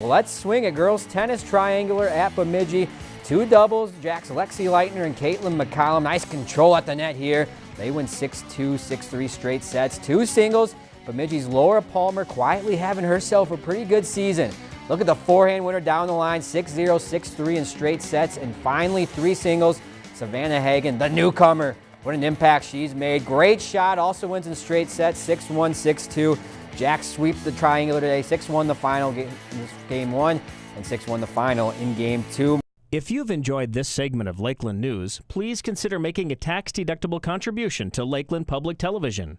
Let's swing a girls tennis triangular at Bemidji. Two doubles, Jack's Lexi Leitner and Caitlin McCollum. Nice control at the net here. They win 6-2, 6-3 straight sets. Two singles, Bemidji's Laura Palmer quietly having herself a pretty good season. Look at the forehand winner down the line, 6-0, 6-3 in straight sets. And finally, three singles, Savannah Hagen, the newcomer. What an impact she's made. Great shot, also wins in straight sets, 6-1, 6-2. Jack sweeps the triangular today, 6-1 the final game, game one, and 6-1 the final in game two. If you've enjoyed this segment of Lakeland News, please consider making a tax-deductible contribution to Lakeland Public Television.